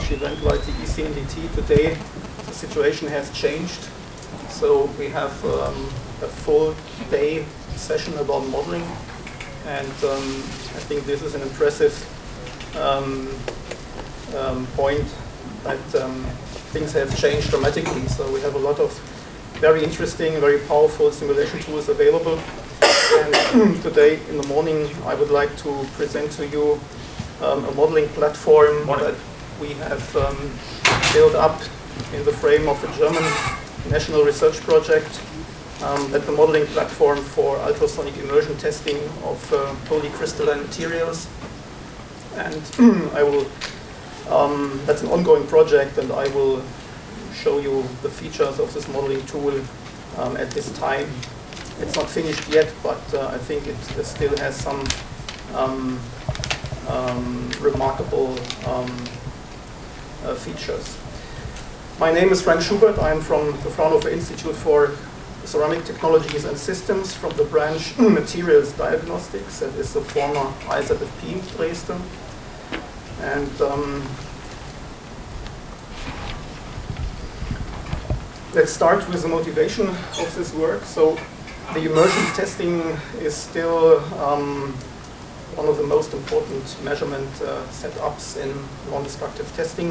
large event like the ECNDT today, the situation has changed. So we have um, a full day session about modeling, and um, I think this is an impressive um, um, point that um, things have changed dramatically. So we have a lot of very interesting, very powerful simulation tools available. And today in the morning, I would like to present to you um, a modeling platform Morning. that we have um, built up in the frame of a German national research project um, the modeling platform for ultrasonic immersion testing of uh, polycrystalline materials. And I will, um, that's an ongoing project, and I will show you the features of this modeling tool um, at this time. It's not finished yet, but uh, I think it, still has some um, um, remarkable um, features. My name is Frank Schubert. I'm from the Fraunhofer Institute for Ceramic Technologies and Systems from the branch Materials Diagnostics. That is the former IZFP Dresden. And um, let's start with the motivation of this work. So the immersion testing is still um, one of the most important measurement uh, setups in non-destructive testing.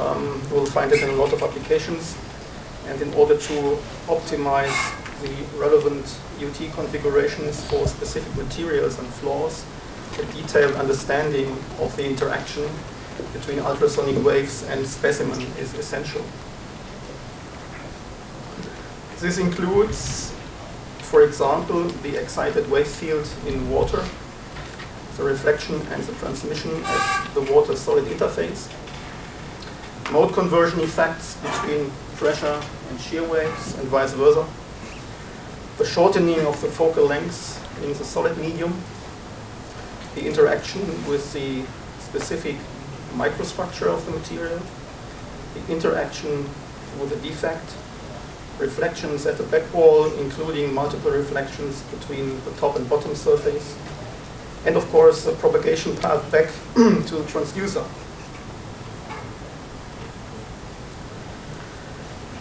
Um, you will find it in a lot of applications. And in order to optimize the relevant UT configurations for specific materials and flaws, a detailed understanding of the interaction between ultrasonic waves and specimen is essential. This includes, for example, the excited wave field in water, the reflection and the transmission at the water-solid interface, mode conversion effects between pressure and shear waves and vice versa, the shortening of the focal length in the solid medium, the interaction with the specific microstructure of the material, the interaction with the defect, reflections at the back wall, including multiple reflections between the top and bottom surface, and of course the propagation path back to the transducer.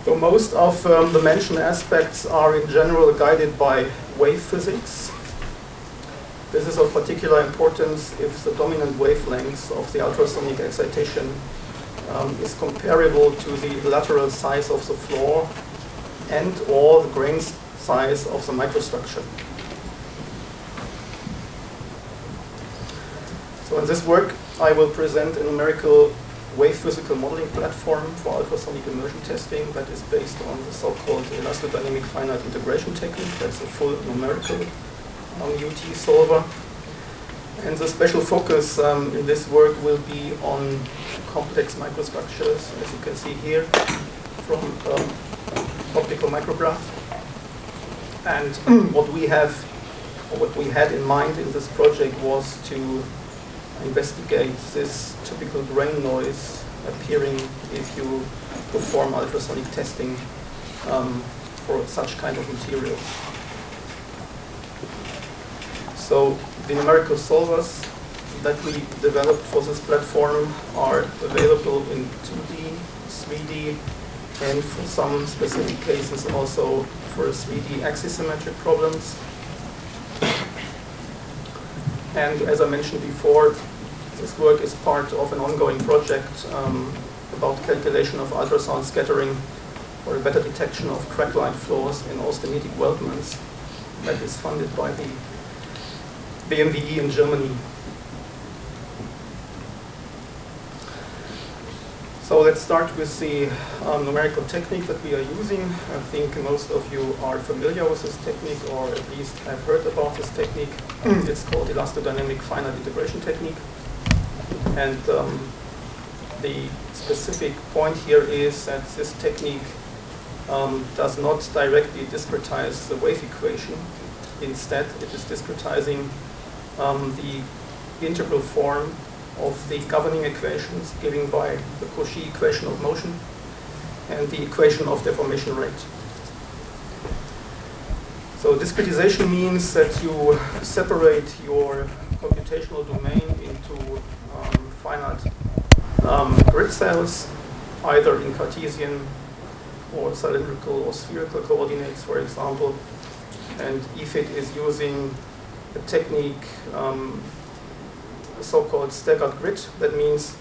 So most of um, the mentioned aspects are in general guided by wave physics. This is of particular importance if the dominant wavelength of the ultrasonic excitation um, is comparable to the lateral size of the flaw and or the grain size of the microstructure. So in this work, I will present a numerical wave physical modeling platform for ultrasonic immersion testing that is based on the so-called elastodynamic finite integration technique. That's a full numerical um, UT solver. And the special focus um, in this work will be on complex microstructures, as you can see here, from um, optical micrograph. And what we have, what we had in mind in this project was to investigate this typical grain noise appearing if you perform ultrasonic testing um, for such kind of materials. So the numerical solvers that we developed for this platform are available in 2D, 3D, and for some specific cases also for 3D axisymmetric problems. And as I mentioned before, this work is part of an ongoing project um, about calculation of ultrasound scattering for a better detection of crack-lined flaws in austenitic weldments that is funded by the BMWI in Germany. So let's start with the um, numerical technique that we are using. I think most of you are familiar with this technique or at least have heard about this technique. it's called elastodynamic finite integration technique. And um, the specific point here is that this technique um, does not directly discretize the wave equation. Instead, it is discretizing um, the integral form of the governing equations given by the Cauchy equation of motion and the equation of deformation rate. So discretization means that you separate your computational domain into um, finite um, grid cells, either in Cartesian or cylindrical or spherical coordinates, for example. And if it is using a technique, um, so-called staggered grid. That means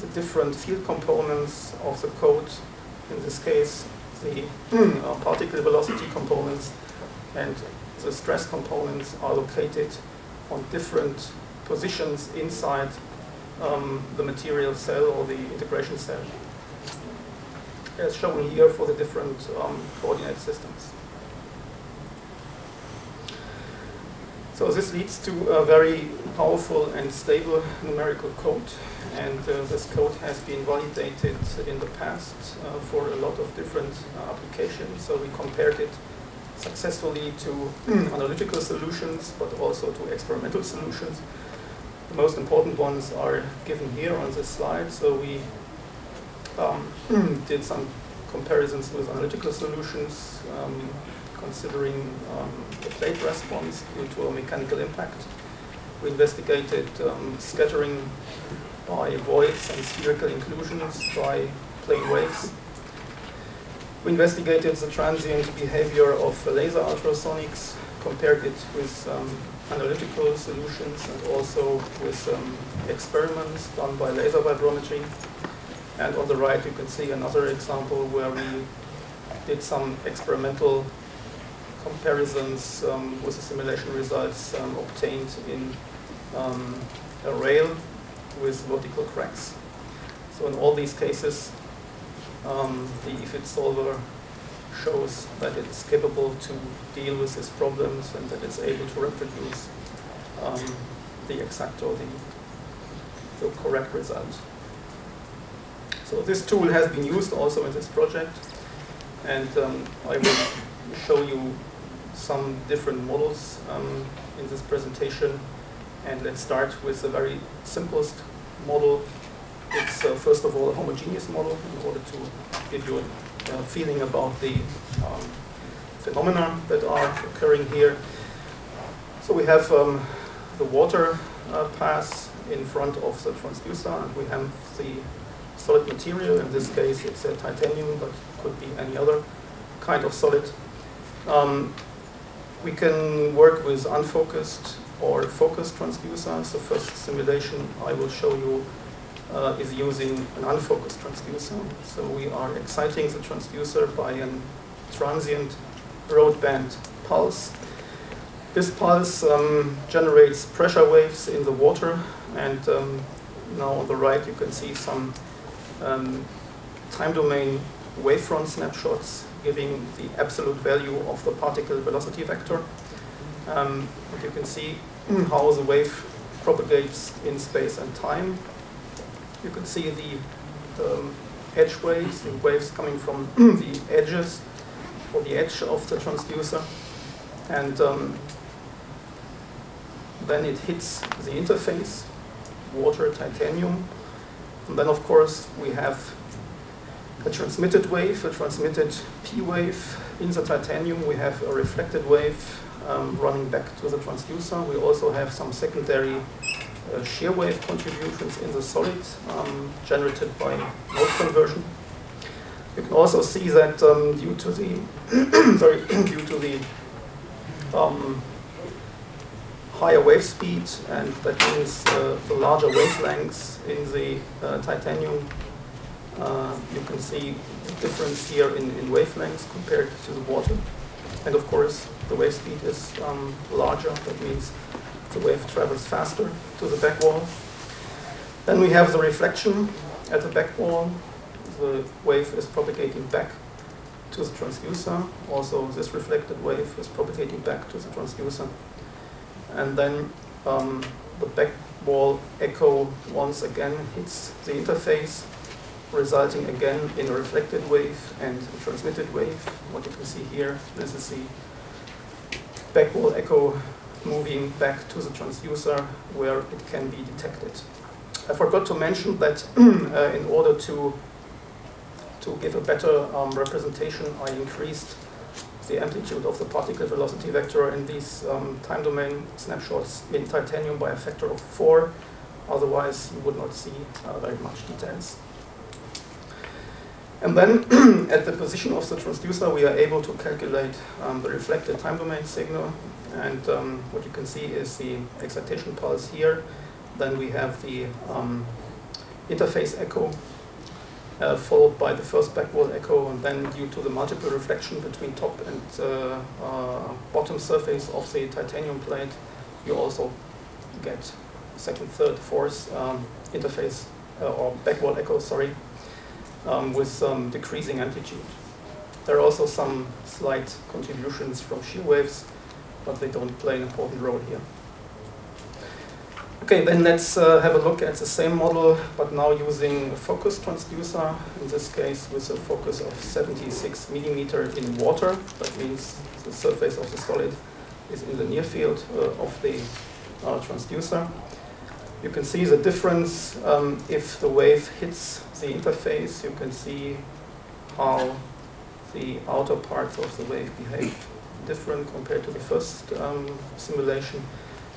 the different field components of the code, in this case, the uh, particle velocity components and the stress components are located on different positions inside um, the material cell or the integration cell, as shown here for the different um, coordinate systems. So this leads to a very powerful and stable numerical code. And uh, this code has been validated in the past uh, for a lot of different uh, applications. So we compared it successfully to analytical solutions, but also to experimental solutions. The most important ones are given here on this slide. So we um, did some comparisons with analytical solutions, um, considering um, the plate response due to a mechanical impact. We investigated um, scattering by voids and spherical inclusions by plane waves. We investigated the transient behavior of laser ultrasonics, compared it with um, analytical solutions and also with um, experiments done by laser vibrometry. And on the right you can see another example where we did some experimental comparisons um, with the simulation results um, obtained in um, a rail with vertical cracks. So in all these cases, um, the EFIT solver shows that it's capable to deal with these problems and that it's able to reproduce um, the exact or the, the correct result. So this tool has been used also in this project and um, I will show you some different models um, in this presentation. And let's start with the very simplest model. It's uh, first of all a homogeneous model in order to give you a uh, feeling about the um, phenomena that are occurring here. So we have um, the water uh, pass in front of the transducer and we have the solid material. In this case it's a titanium but could be any other kind of solid. Um, we can work with unfocused or focused transducers. The first simulation I will show you uh, is using an unfocused transducer. So we are exciting the transducer by a transient broadband pulse. This pulse um, generates pressure waves in the water and um, now on the right you can see some um, time domain wavefront snapshots giving the absolute value of the particle velocity vector. Um, and you can see how the wave propagates in space and time. You can see the um, edge waves, the waves coming from the edges or the edge of the transducer. And um, then it hits the interface, water, titanium. And then, of course, we have a transmitted wave, a transmitted P wave. In the titanium, we have a reflected wave um, running back to the transducer. We also have some secondary uh, shear wave contributions in the solid um, generated by mode conversion. You can also see that um, due to the sorry due to the um, higher wave speed, and that means uh, the larger wavelengths in the uh, titanium uh, you can see the difference here in, in wavelengths compared to the water. And of course, the wave speed is um, larger. That means the wave travels faster to the back wall. Then we have the reflection at the back wall. The wave is propagating back to the transducer. Also, this reflected wave is propagating back to the transducer. And then um, the back wall echo once again hits the interface resulting again in a reflected wave and a transmitted wave. What you can see here, this is the backwall echo moving back to the transducer where it can be detected. I forgot to mention that uh, in order to to give a better um, representation, I increased the amplitude of the particle velocity vector in these um, time domain snapshots in titanium by a factor of four otherwise you would not see uh, very much details. And then at the position of the transducer, we are able to calculate um, the reflected time domain signal. And um, what you can see is the excitation pulse here. Then we have the um, interface echo, uh, followed by the first backwall echo. And then due to the multiple reflection between top and uh, uh, bottom surface of the titanium plate, you also get second, third, fourth um, interface uh, or backwall echo, sorry, um, with some decreasing amplitude. There are also some slight contributions from shear waves, but they don't play an important role here. Okay, then let's uh, have a look at the same model, but now using a focus transducer, in this case with a focus of 76 millimeter in water. That means the surface of the solid is in the near field uh, of the uh, transducer. You can see the difference um, if the wave hits the interface. You can see how the outer parts of the wave behave different compared to the first um, simulation.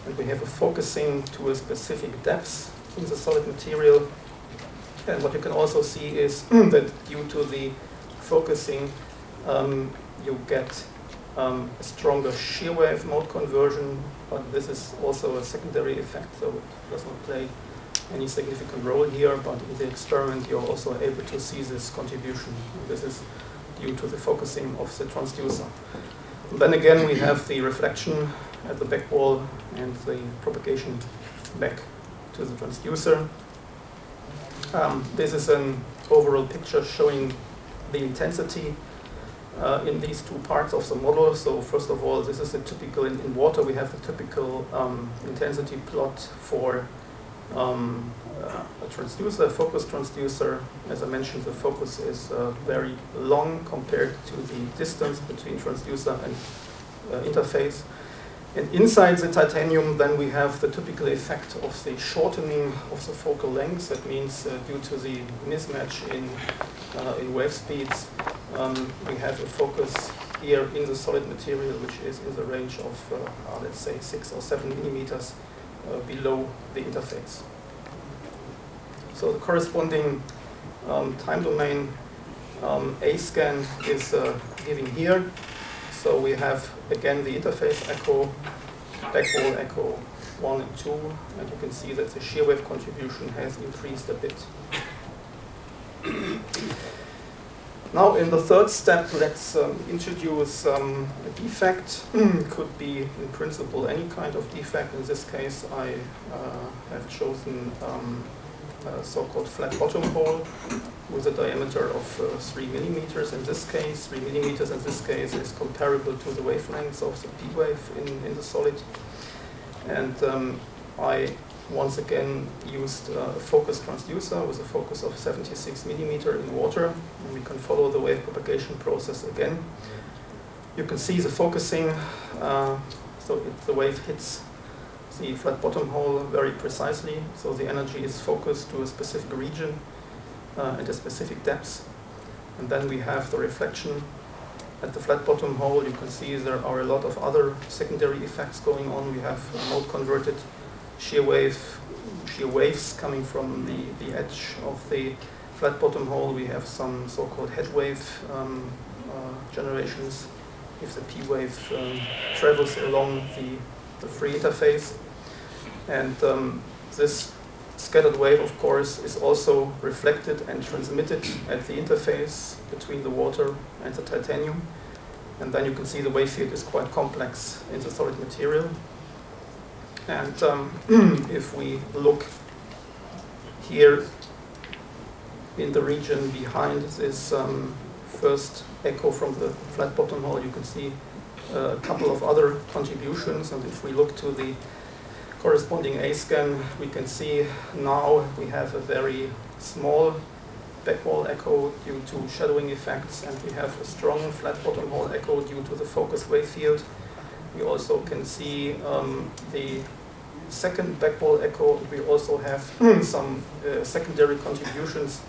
And we have a focusing to a specific depth in the solid material. And what you can also see is that due to the focusing, um, you get um, a stronger shear wave mode conversion, but this is also a secondary effect, so it does not play any significant role here, but in the experiment you're also able to see this contribution. This is due to the focusing of the transducer. And then again we have the reflection at the back wall and the propagation back to the transducer. Um, this is an overall picture showing the intensity uh, in these two parts of the model. So first of all, this is a typical, in, in water we have the typical um, intensity plot for um, uh, a transducer, a focus transducer. As I mentioned, the focus is uh, very long compared to the distance between transducer and uh, interface. And inside the titanium, then we have the typical effect of the shortening of the focal length. That means uh, due to the mismatch in, uh, in wave speeds, um, we have a focus here in the solid material, which is in the range of, uh, let's say, six or seven millimeters uh, below the interface. So the corresponding um, time domain um, A scan is uh, given here. So we have again the interface echo, backwall echo 1 and 2, and you can see that the shear wave contribution has increased a bit. Now in the third step, let's um, introduce um, a defect. Could be in principle any kind of defect. In this case, I uh, have chosen um, a so-called flat bottom hole with a diameter of uh, 3 millimeters in this case. 3 millimeters in this case is comparable to the wavelength of the P wave in, in the solid. And um, I once again used a focus transducer with a focus of 76 millimeter in water. And we can follow the wave propagation process again. You can see the focusing, uh, so it, the wave hits the flat bottom hole very precisely. So the energy is focused to a specific region uh, at a specific depth. And then we have the reflection at the flat bottom hole. You can see there are a lot of other secondary effects going on. We have mode converted shear wave, shear waves coming from the, the edge of the flat bottom hole. We have some so-called head wave um, uh, generations if the P wave um, travels along the, the free interface. And um, this scattered wave, of course, is also reflected and transmitted at the interface between the water and the titanium. And then you can see the wave field is quite complex in the solid material. And um, if we look here in the region behind this um, first echo from the flat bottom hole, you can see a couple of other contributions. And if we look to the corresponding A-scan, we can see now we have a very small backwall echo due to shadowing effects, and we have a strong flat bottom hole echo due to the focus wave field. We also can see um, the second backwall echo. We also have some uh, secondary contributions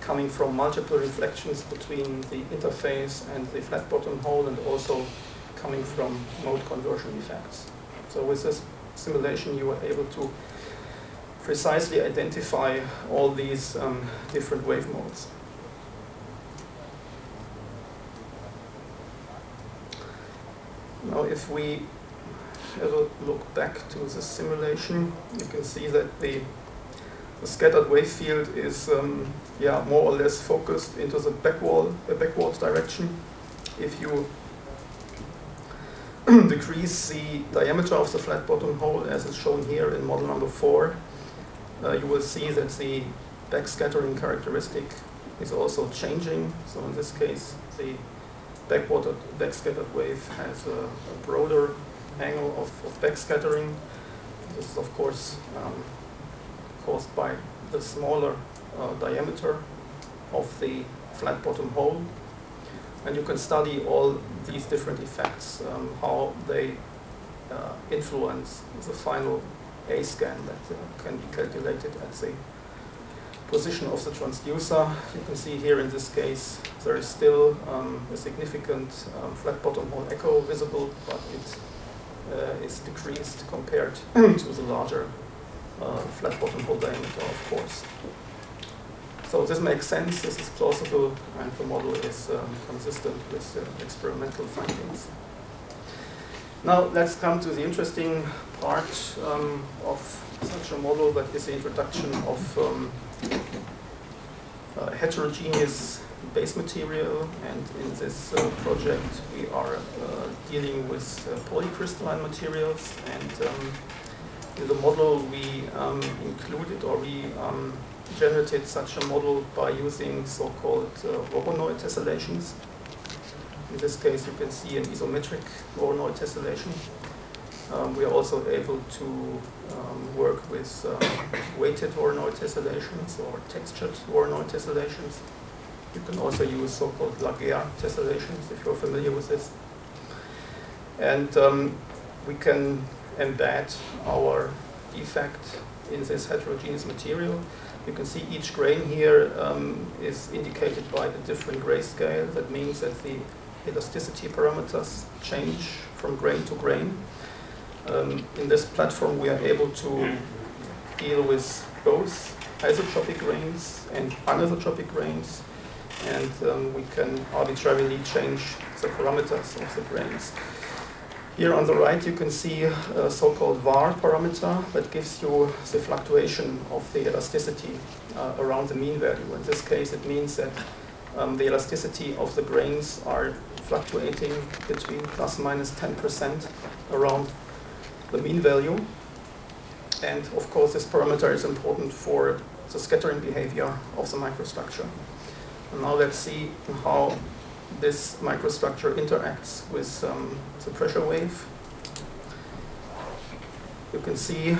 coming from multiple reflections between the interface and the flat bottom hole and also coming from mode conversion effects. So with this simulation you were able to precisely identify all these um, different wave modes. Now if we have a look back to the simulation, you can see that the, the scattered wave field is um, yeah, more or less focused into the back backward, uh, backward direction. If you decrease the diameter of the flat bottom hole as is shown here in model number four, uh, you will see that the backscattering characteristic is also changing. So in this case, the backwater backscattered wave has a, a broader angle of, of backscattering. This is of course um, caused by the smaller uh, diameter of the flat bottom hole. And you can study all these different effects, um, how they uh, influence the final A scan that uh, can be calculated at the position of the transducer. You can see here in this case there is still um, a significant um, flat bottom hole echo visible, but it uh, is decreased compared to the larger uh, flat bottom hole diameter, of course. So this makes sense, this is plausible, and the model is um, consistent with uh, experimental findings. Now let's come to the interesting part um, of such a model, that is the introduction of um, uh, heterogeneous base material and in this uh, project we are uh, dealing with uh, polycrystalline materials and um, in the model we um, included or we um, generated such a model by using so-called uh, tessellations. In this case you can see an isometric Voronoi tessellation um, we are also able to um, work with um, weighted Voronoi tessellations or textured Voronoi tessellations. You can also use so-called Laguerre tessellations if you're familiar with this. And um, we can embed our defect in this heterogeneous material. You can see each grain here um, is indicated by the different grayscale. That means that the elasticity parameters change from grain to grain. Um, in this platform, we are able to deal with both isotropic grains and anisotropic grains, and um, we can arbitrarily change the parameters of the grains. Here on the right, you can see a so-called VAR parameter that gives you the fluctuation of the elasticity uh, around the mean value. In this case, it means that um, the elasticity of the grains are fluctuating between plus minus 10% around the mean value. And of course, this parameter is important for the scattering behavior of the microstructure. And now let's see how this microstructure interacts with um, the pressure wave. You can see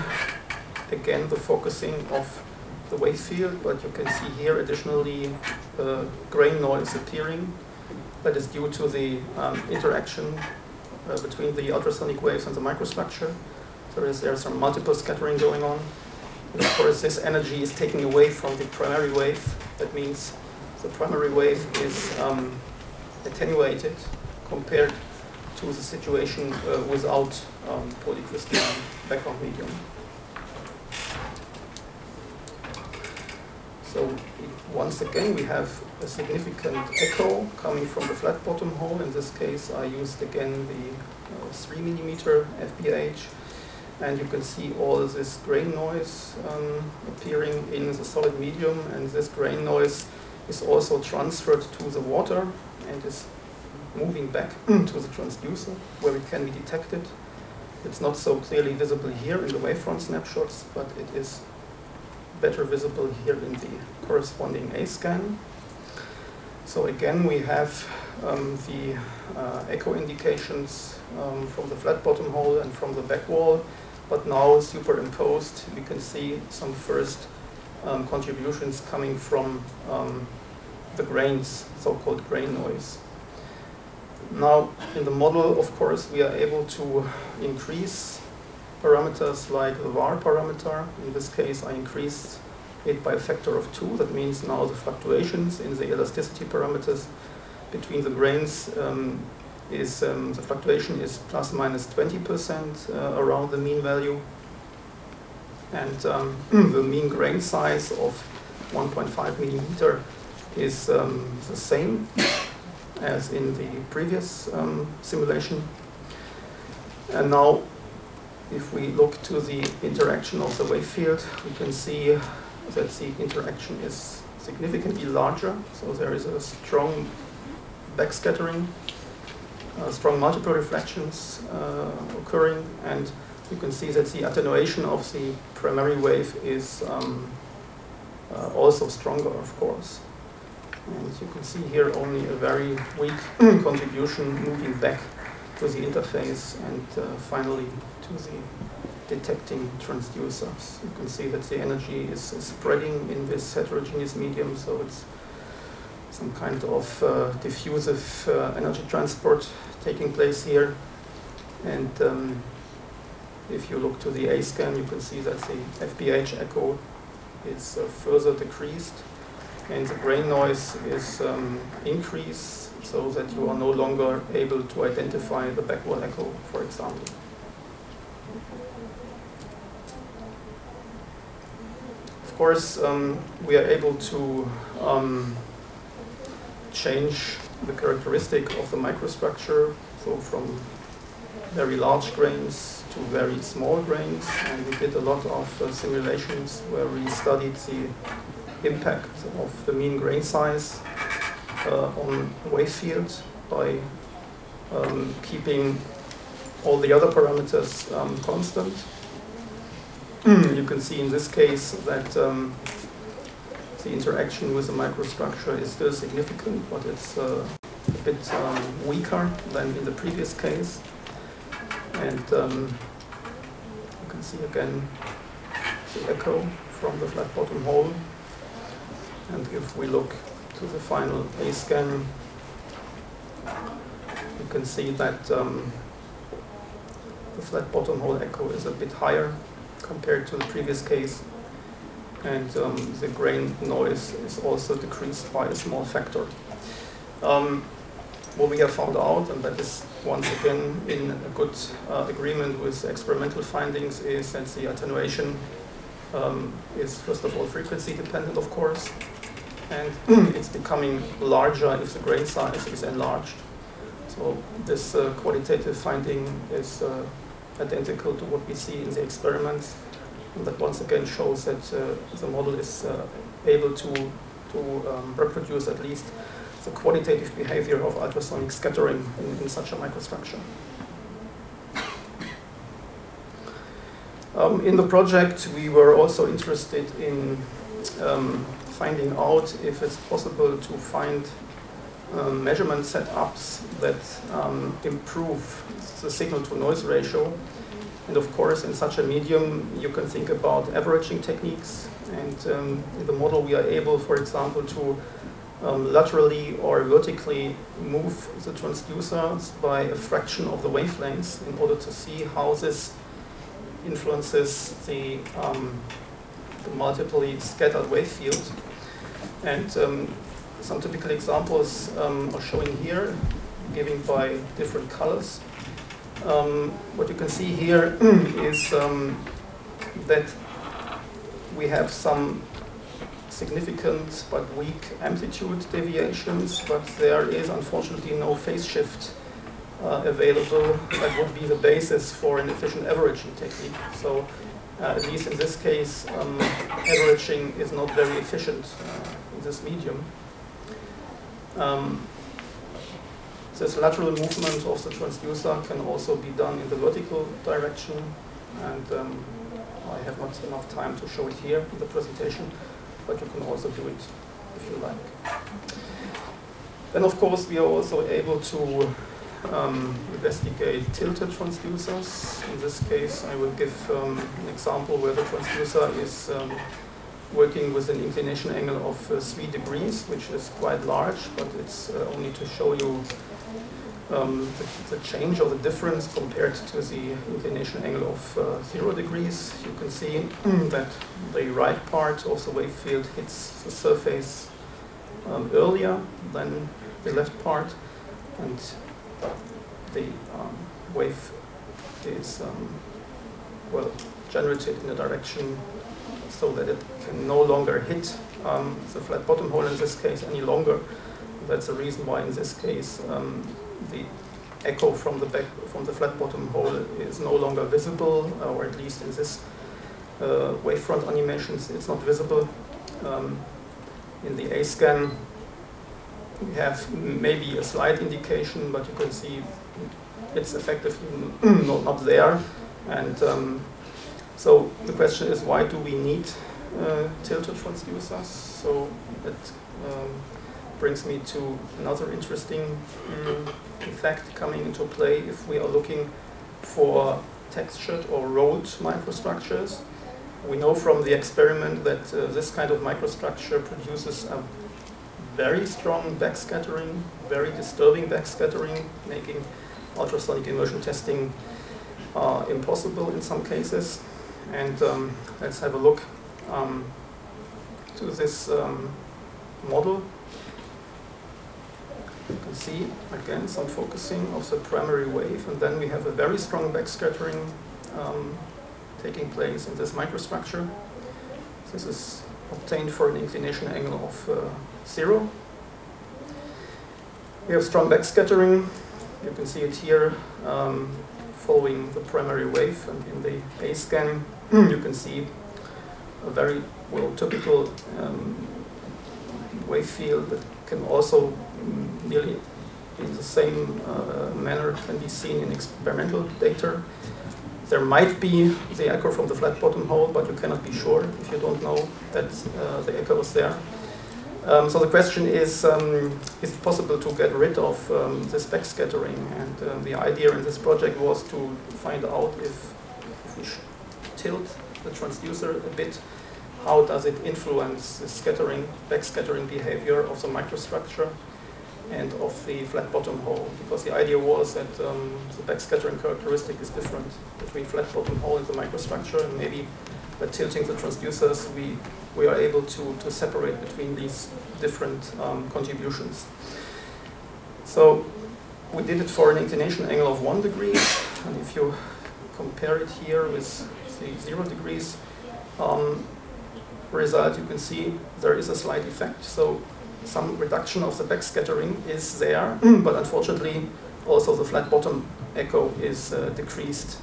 again the focusing of the wave field, but you can see here additionally uh, grain noise appearing that is due to the um, interaction uh, between the ultrasonic waves and the microstructure. So there's, there's some multiple scattering going on. And of course, this energy is taken away from the primary wave. That means the primary wave is um, attenuated compared to the situation uh, without um, polycrystalline background medium. So once again, we have a significant echo coming from the flat bottom hole. In this case, I used again the uh, 3 millimeter FBH. And you can see all this grain noise um, appearing in the solid medium. And this grain noise is also transferred to the water and is moving back to the transducer where it can be detected. It's not so clearly visible here in the wavefront snapshots, but it is better visible here in the corresponding A scan. So again, we have um, the uh, echo indications um, from the flat bottom hole and from the back wall, but now superimposed, we can see some first um, contributions coming from um, the grains, so-called grain noise. Now, in the model, of course, we are able to increase parameters like the VAR parameter. In this case, I increased it by a factor of two. That means now the fluctuations in the elasticity parameters between the grains um, is um, the fluctuation is plus minus 20% uh, around the mean value. And um, the mean grain size of 1.5 millimeter is um, the same as in the previous um, simulation. And now, if we look to the interaction of the wave field, we can see that the interaction is significantly larger. So there is a strong backscattering, uh, strong multiple reflections uh, occurring, and you can see that the attenuation of the primary wave is um, uh, also stronger, of course. And you can see here only a very weak contribution moving back to the interface and uh, finally to the detecting transducers. You can see that the energy is, spreading in this heterogeneous medium, so it's some kind of uh, diffusive uh, energy transport taking place here. And um, if you look to the A scan, you can see that the FBH echo is uh, further decreased and the grain noise is um, increased so that you are no longer able to identify the backwall echo, for example. Course, um, we are able to um, change the characteristic of the microstructure, so from very large grains to very small grains, and we did a lot of uh, simulations where we studied the impact of the mean grain size uh, on wave field by um, keeping all the other parameters um, constant. You can see in this case that um, the interaction with the microstructure is still significant, but it's uh, a bit um, weaker than in the previous case. And um, you can see again the echo from the flat bottom hole. And if we look to the final A scan, you can see that um, the flat bottom hole echo is a bit higher compared to the previous case. And um, the grain noise is also decreased by a small factor. Um, what we have found out, and that is once again in a good uh, agreement with experimental findings, is that the attenuation um, is first of all frequency dependent, of course, and it's becoming larger if the grain size is enlarged. So this uh, qualitative finding is uh, identical to what we see in the experiments. And that once again shows that uh, the model is uh, able to, to um, reproduce at least the qualitative behavior of ultrasonic scattering in, in such a microstructure. Um, in the project, we were also interested in um, finding out if it's possible to find um, measurement setups that um, improve the signal to noise ratio. And of course, in such a medium, you can think about averaging techniques. And um, in the model, we are able, for example, to um, laterally or vertically move the transducers by a fraction of the wavelengths in order to see how this influences the, um, the multiply scattered wave field. And some typical examples um, are showing here, given by different colors. Um, what you can see here is um, that we have some significant but weak amplitude deviations, but there is unfortunately no phase shift uh, available that would be the basis for an efficient averaging technique. So uh, at least in this case, um, averaging is not very efficient. Uh, this medium. Um, this lateral movement of the transducer can also be done in the vertical direction, and um, I have not enough time to show it here in the presentation, but you can also do it if you like. Then, of course, we are also able to um, investigate tilted transducers. In this case, I will give um, an example where the transducer is um, working with an inclination angle of uh, 3 degrees, which is quite large, but it's uh, only to show you um, the, the, change or the difference compared to the inclination angle of uh, 0 degrees. You can see that the right part of the wave field hits the surface um, earlier than the left part, and the um, wave is, um, well, generated in a direction so that it can no longer hit um, the flat bottom hole in this case any longer. That's the reason why in this case um, the echo from the back from the flat bottom hole is no longer visible, or at least in this uh, wavefront animations it's not visible. Um, in the A scan we have maybe a slight indication, but you can see it's effectively not, not there. And um, so the question is, why do we need uh, tilted transducers? So that um, brings me to another interesting um, effect coming into play if we are looking for textured or rolled microstructures. We know from the experiment that uh, this kind of microstructure produces a very strong backscattering, very disturbing backscattering, making ultrasonic immersion testing uh, impossible in some cases. And um, let's have a look um, to this um, model. You can see, again, some focusing of the primary wave, and then we have a very strong backscattering um, taking place in this microstructure. This is obtained for an inclination angle of uh, zero. We have strong backscattering. You can see it here um, following the primary wave, and in the A scan, you can see a very well typical um, wave field that can also nearly in the same uh, manner can be seen in experimental data. There might be the echo from the flat bottom hole, but you cannot be sure if you don't know that uh, the echo is there. Um, so the question is, um, is it possible to get rid of um, this backscattering? And um, the idea in this project was to find out if, if we tilt the transducer a bit, how does it influence the scattering, backscattering behavior of the microstructure and of the flat bottom hole, because the idea was that um, the backscattering characteristic is different between flat bottom hole and the microstructure, and maybe by tilting the transducers, we, we are able to, to separate between these different um, contributions. So we did it for an inclination angle of one degree, and if you compare it here with the zero degrees um, result, you can see there is a slight effect. So some reduction of the backscattering is there, but unfortunately also the flat bottom echo is uh, decreased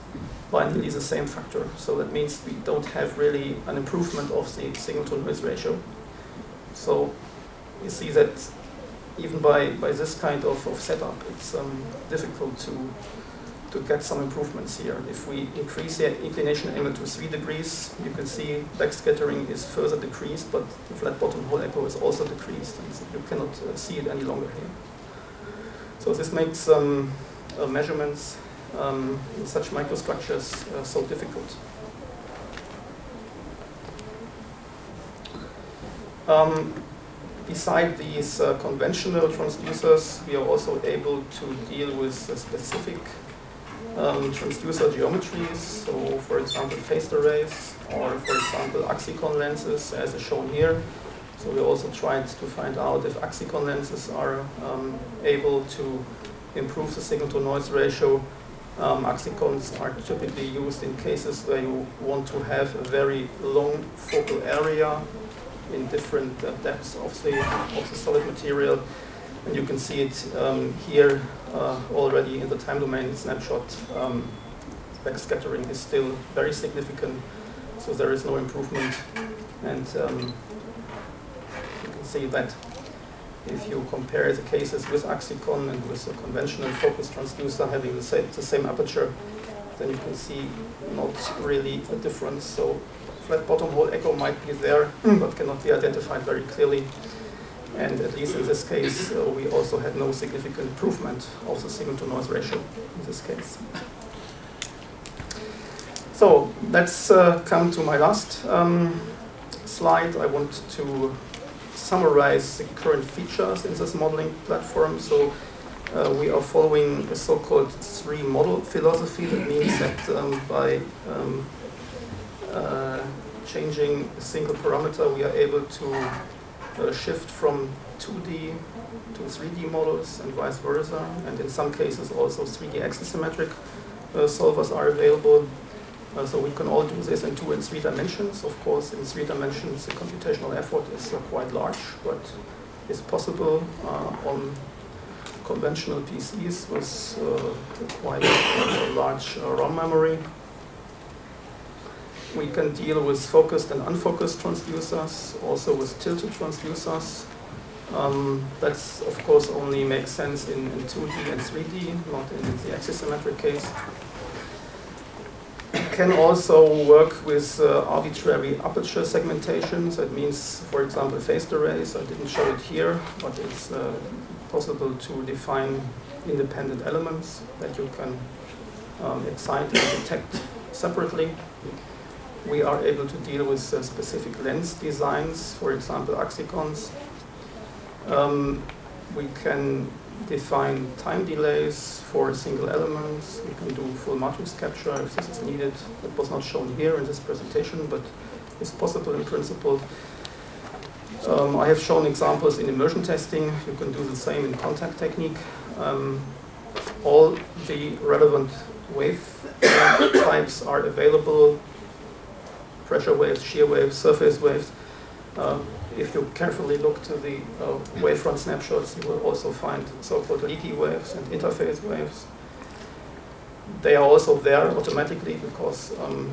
by nearly the same factor. So that means we don't have really an improvement of the signal to noise ratio. So you see that even by, by this kind of, of setup, it's um, difficult to, to get some improvements here. If we increase the inclination angle to 3 degrees, you can see backscattering is further decreased, but the flat bottom hole echo is also decreased, and you cannot uh, see it any longer here. So this makes um, uh, measurements um, such microstructures uh, so difficult. Um, beside these uh, conventional transducers, we are also able to deal with specific um, transducer geometries. So, for example, phased arrays, or for example, Axicon lenses, as is shown here. So we also tried to find out if Axicon lenses are um, able to improve the signal-to-noise ratio. Um, Axicons are typically used in cases where you want to have a very long focal area in different uh, depths of the, of the solid material. And you can see it um, here uh, already in the time domain snapshot. Um, backscattering is still very significant, so there is no improvement. And um, you can see that if you compare the cases with Axicon and with a conventional focus transducer having the same, the same aperture, then you can see not really a difference. So flat bottom hole echo might be there, but cannot be identified very clearly. And at least in this case, uh, we also had no significant improvement of the signal-to-noise ratio in this case. So let's uh, come to my last um, slide. I want to summarize the current features in this modeling platform. So uh, we are following a so-called three model philosophy. That means that um, by um, uh, changing a single parameter, we are able to uh, shift from 2D to 3D models and vice versa. And in some cases also 3D axisymmetric uh, solvers are available. Uh, so we can all do this in two and three dimensions. Of course, in three dimensions, the computational effort is uh, quite large, but it's possible uh, on conventional PCs with uh, quite a large uh, ROM memory. We can deal with focused and unfocused transducers, also with tilted transducers. Um, that's, of course, only makes sense in, in 2D and 3D, not in the axisymmetric case. Can also work with uh, arbitrary aperture segmentations. That means, for example, phased arrays. I didn't show it here, but it's uh, possible to define independent elements that you can um, excite and detect separately. We are able to deal with uh, specific lens designs, for example, axicons. Um, we can define time delays for single elements. We can do full matrix capture if this is needed. That was not shown here in this presentation, but it's possible in principle. Um, I have shown examples in immersion testing. You can do the same in contact technique. Um, all the relevant wave types are available. Pressure waves, shear waves, surface waves. Uh, if you carefully look to the uh, wavefront snapshots, you will also find so-called leaky waves and interface waves. They are also there automatically because um,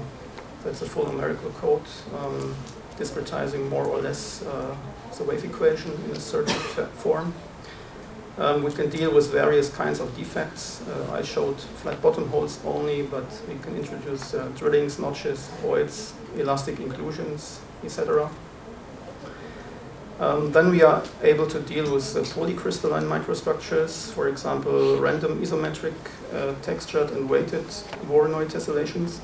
that's a full numerical code um, discretizing more or less uh, the wave equation in a certain form. Um, we can deal with various kinds of defects. Uh, I showed flat bottom holes only, but we can introduce uh, drillings, notches, voids, elastic inclusions, etc. Um, then we are able to deal with uh, polycrystalline microstructures, for example, random isometric uh, textured and weighted Voronoi tessellations.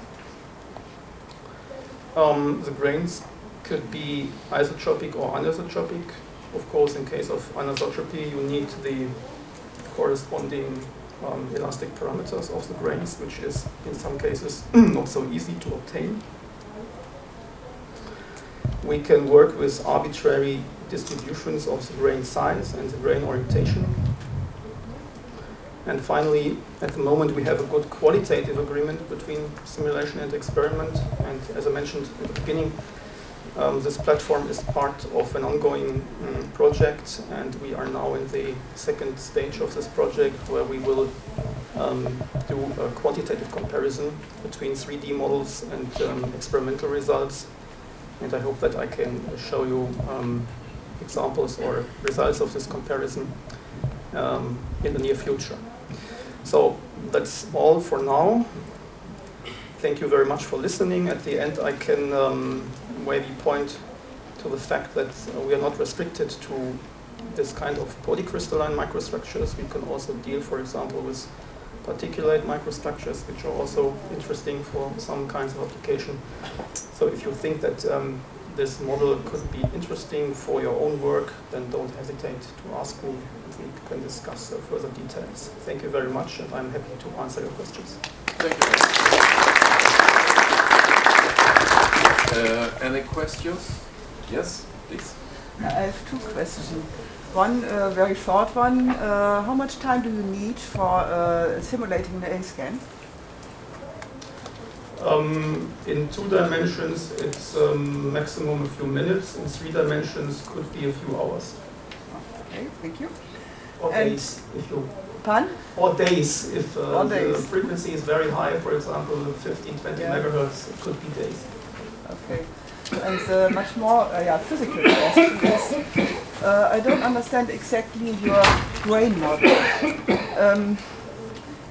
Um, the grains could be isotropic or anisotropic. Of course, in case of anisotropy, you need the corresponding um, elastic parameters of the grains, which is in some cases not so easy to obtain. We can work with arbitrary distributions of the grain size and the grain orientation. And finally, at the moment, we have a good qualitative agreement between simulation and experiment. And as I mentioned at the beginning, um, this platform is part of an ongoing um, project, and we are now in the second stage of this project where we will um, do a quantitative comparison between 3D models and um, experimental results. And I hope that I can show you um, examples or results of this comparison um, in the near future. So that's all for now. Thank you very much for listening. At the end, I can um, maybe point to the fact that we are not restricted to this kind of polycrystalline microstructures. We can also deal, for example, with particulate microstructures, which are also interesting for some kinds of application. So if you think that um, this model could be interesting for your own work, then don't hesitate to ask me and we can discuss uh, further details. Thank you very much and I'm happy to answer your questions. Thank you. Uh, any questions? Yes, please. I have two questions. One uh, very short one. Uh, how much time do you need for uh, simulating the A-scan? Um, in two dimensions, it's um, maximum a few minutes. In three dimensions, could be a few hours. Okay, thank you. Or And- days, if you, Pun? or days, if uh, Or the frequency is very high, for example, 15, 20 Yeah. megahertz, it could be days. Okay. And the much more uh, yeah, physical question is, uh, I don't understand exactly your grain model. Um,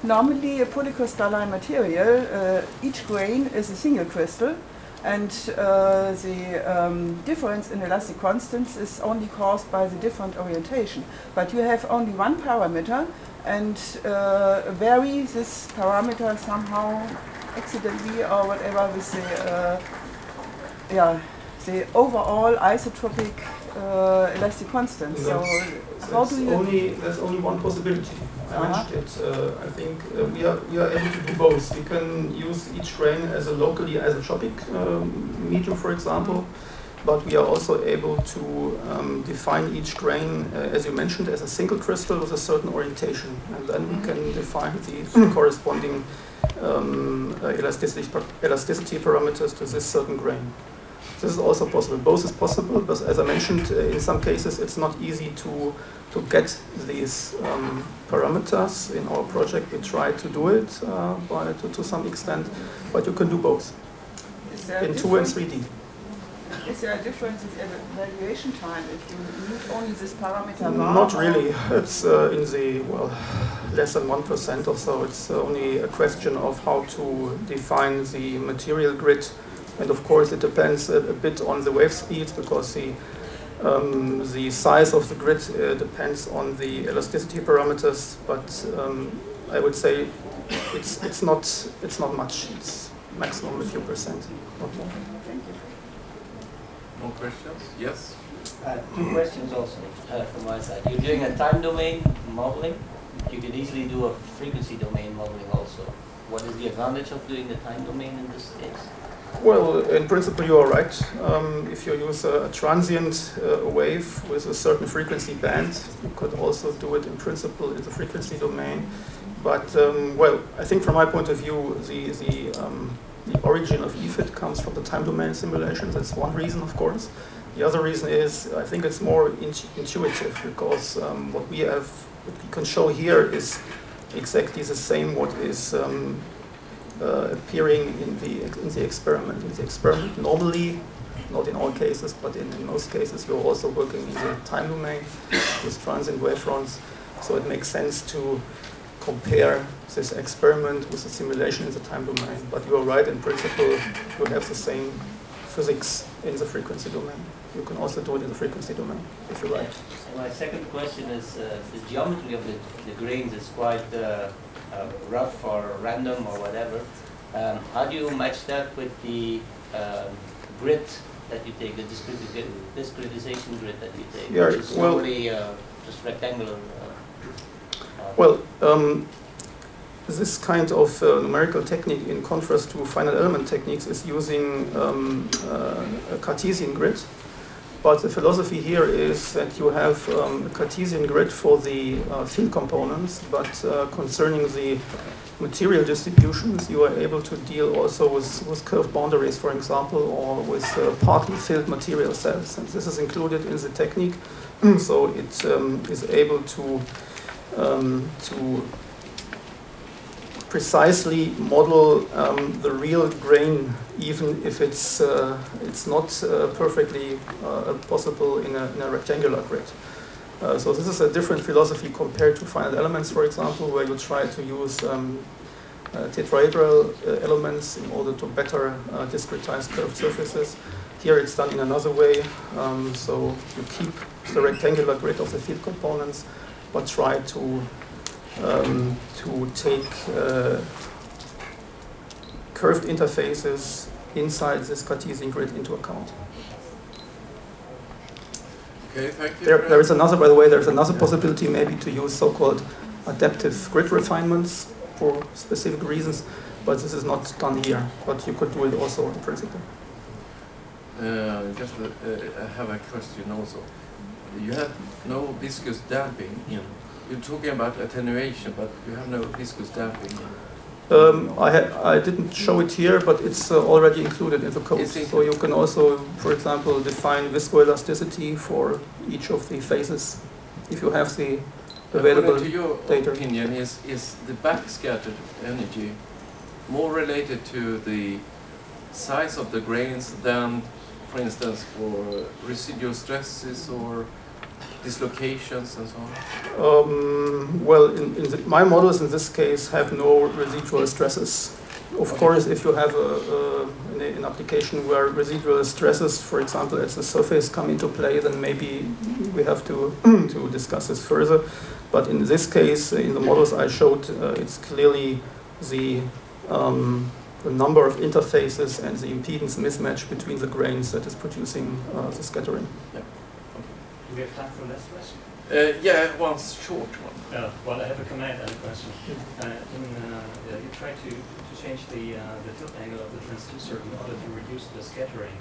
normally, a polycrystalline material, uh, each grain is a single crystal, and uh, the um, difference in elastic constants is only caused by the different orientation. But you have only one parameter, and uh, vary this parameter somehow accidentally or whatever with the uh, yeah, the overall isotropic uh, elastic constant. So how That's do you? only, there's only one possibility. I it. Uh, I think uh, we are we are able to do both. We can use each grain as a locally isotropic um, meter, for example. but we are also able to um, define each grain, uh, as you mentioned, as a single crystal with a certain orientation, and then we can define the corresponding um, uh, elasticity, elasticity parameters to this certain grain. This is also possible. Both is possible, but as I mentioned, uh, in some cases it's not easy to to get these um, parameters in our project. We try to do it uh, by, to, to some extent, but you can do both Is there a in 2 and 3D. Is there a difference in evaluation time if you use only this parameter? Not really. It's uh, in the, well, less than 1% or so. It's only a question of how to define the material grid. And of course, it depends a, a bit on the wave speed because the, um, the size of the grid uh, depends on the elasticity parameters. But um, I would say it's, it's, not, it's not much. It's maximum a few percent, not more. Thank you. More questions? Yes? Uh, Two questions also uh, from my side. You're doing a time domain modeling. You could easily do a frequency domain modeling also. What is the advantage of doing the time domain in this case? Well, in principle, you are right. Um, if you use a, a transient uh, wave with a certain frequency band, you could also do it in principle in the frequency domain. But, um, well, I think from my point of view, the, the, um, the origin of EFIT comes from the time domain simulation. That's one reason, of course. The other reason is I think it's more int- intuitive because um, what we have, what we can show here is exactly the same what is um, appearing in the in the experiment. In the experiment, normally, not in all cases, but in, in most cases, you're also working in the time domain with transient wavefronts. So it makes sense to compare this experiment with the simulation in the time domain. But you are right, in principle, you have the same physics in the frequency domain. You can also do it in the frequency domain, if you like. My second question is uh, the geometry of the, the grains is quite uh, uh, rough or random or whatever. Um, how do you match that with the um, grid that you take, the discreti- discretization grid that you take, Yeah, which is well- uh, just rectangular? Uh, uh, Well, um, this kind of uh, numerical technique, in contrast to finite element techniques, is using um, uh, a Cartesian grid. But the philosophy here is that you have um, a Cartesian grid for the uh, field components, but uh, concerning the material distributions, you are able to deal also with, with curved boundaries, for example, or with uh, partly filled material cells. And this is included in the technique, so it um, is able to um, to precisely model um, the real grain, even if it's uh, it's not uh, perfectly uh, possible in a, in a rectangular grid. Uh, so this is a different philosophy compared to finite elements, for example, where you try to use um, tetrahedral elements in order to better discretize curved surfaces. Here it's done in another way. Um, so you keep the rectangular grid of the field components, but try to um, to take uh, curved interfaces inside this Cartesian grid into account. Okay, thank you. There, there is another, by the way, there's another possibility maybe to use so-called adaptive grid refinements for specific reasons, but this is not done here. But you could do it also in principle. Uh, just uh, I have a question also. You have no viscous damping in. You're talking about attenuation, but you have no viscous damping. Um, I, ha- I didn't show it here, but it's uh, already included in the code. So you can also, for example, define viscoelasticity for each of the phases if you have the available According to your data. opinion, is is the backscattered energy more related to the size of the grains than, for instance, for residual stresses or dislocations and so on? Um, well, in, in the, my models in this case have no residual stresses. Of Okay. course, if you have a, a, an, application where residual stresses, for example, at the surface come into play, then maybe we have to, to discuss this further. But in this case, in the models I showed, uh, it's clearly the, um, the number of interfaces and the impedance mismatch between the grains that is producing uh, the scattering. Do we have time for last question? Uh, yeah, one short one. Uh, well, I have a comment and a question. Uh, in, uh, yeah, you try to, to change the, uh, the tilt angle of the transducer in order to reduce the scattering.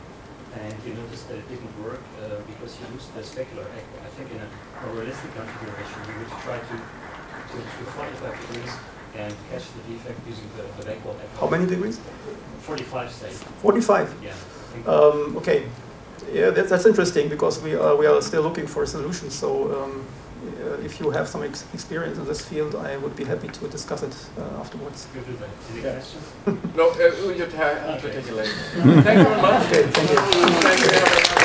and you noticed that it didn't work uh, because you used the specular echo. I think in a more realistic configuration, you would try to, to, to 45 degrees and catch the defect using the, the backward echo. How many degrees? 45 say, 45. yeah. Um, okay, yeah, that's, that's interesting because we are, we are still looking for solutions. So um, uh, if you have some ex- experience in this field, I would be happy to discuss it uh, afterwards. you do that. Yeah. No, uh, you ta- you take it later. Thank you very much. Okay, thank you. Thank you.